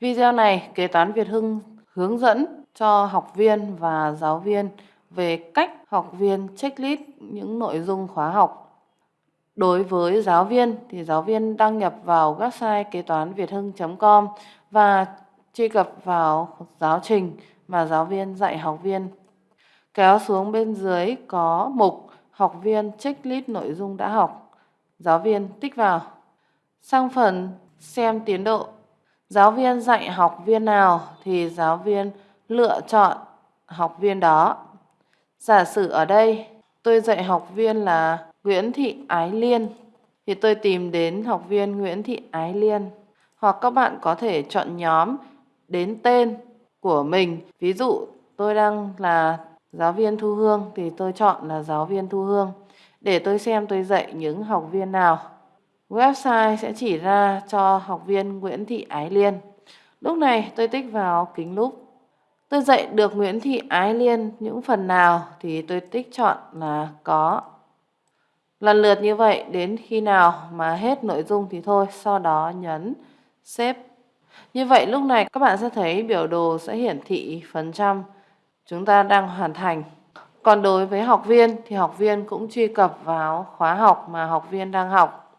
Video này kế toán Việt Hưng hướng dẫn cho học viên và giáo viên về cách học viên checklist những nội dung khóa học. Đối với giáo viên thì giáo viên đăng nhập vào website kế toán việt hưng.com và truy cập vào giáo trình mà giáo viên dạy học viên. Kéo xuống bên dưới có mục học viên checklist nội dung đã học. Giáo viên tích vào. Sang phần xem tiến độ. Giáo viên dạy học viên nào thì giáo viên lựa chọn học viên đó. Giả sử ở đây, tôi dạy học viên là Nguyễn Thị Ái Liên, thì tôi tìm đến học viên Nguyễn Thị Ái Liên. Hoặc các bạn có thể chọn nhóm đến tên của mình. Ví dụ, tôi đang là giáo viên Thu Hương thì tôi chọn là giáo viên Thu Hương để tôi xem tôi dạy những học viên nào. Website sẽ chỉ ra cho học viên Nguyễn Thị Ái Liên. Lúc này tôi tích vào kính lúp. Tôi dạy được Nguyễn Thị Ái Liên những phần nào thì tôi tích chọn là có. Lần lượt như vậy đến khi nào mà hết nội dung thì thôi, sau đó nhấn xếp. Như vậy lúc này các bạn sẽ thấy biểu đồ sẽ hiển thị phần trăm chúng ta đang hoàn thành. Còn đối với học viên thì học viên cũng truy cập vào khóa học mà học viên đang học.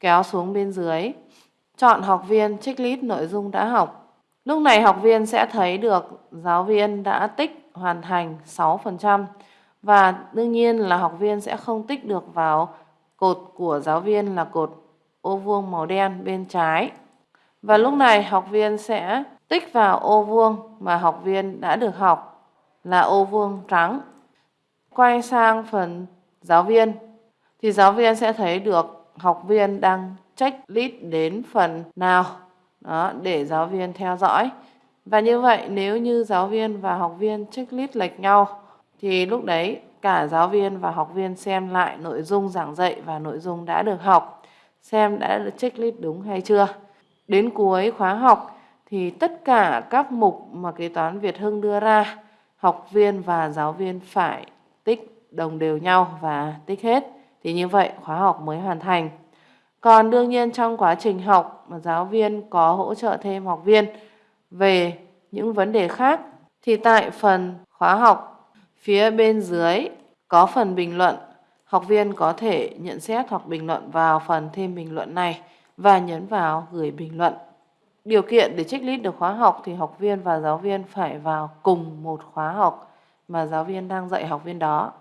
Kéo xuống bên dưới, chọn học viên checklist nội dung đã học. Lúc này học viên sẽ thấy được giáo viên đã tích hoàn thành 6% và đương nhiên là học viên sẽ không tích được vào cột của giáo viên là cột ô vuông màu đen bên trái. Và lúc này học viên sẽ tích vào ô vuông mà học viên đã được học là ô vuông trắng. Quay sang phần giáo viên thì giáo viên sẽ thấy được học viên đang checklist đến phần nào đó để giáo viên theo dõi. Và như vậy nếu như giáo viên và học viên checklist lệch nhau thì lúc đấy cả giáo viên và học viên xem lại nội dung giảng dạy và nội dung đã được học, xem đã được checklist đúng hay chưa. Đến cuối khóa học thì tất cả các mục mà kế toán Việt Hưng đưa ra, học viên và giáo viên phải tích đồng đều nhau và tích hết. Thì như vậy, khóa học mới hoàn thành. Còn đương nhiên trong quá trình học mà giáo viên có hỗ trợ thêm học viên về những vấn đề khác, thì tại phần khóa học phía bên dưới có phần bình luận. Học viên có thể nhận xét hoặc bình luận vào phần thêm bình luận này và nhấn vào gửi bình luận. Điều kiện để checklist được khóa học thì học viên và giáo viên phải vào cùng một khóa học mà giáo viên đang dạy học viên đó.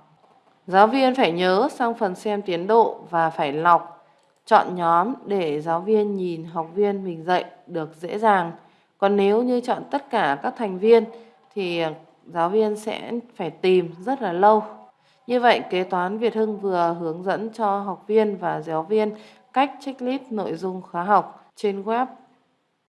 Giáo viên phải nhớ sang phần xem tiến độ và phải lọc, chọn nhóm để giáo viên nhìn học viên mình dạy được dễ dàng. Còn nếu như chọn tất cả các thành viên thì giáo viên sẽ phải tìm rất là lâu. Như vậy, kế toán Việt Hưng vừa hướng dẫn cho học viên và giáo viên cách checklist nội dung khóa học trên web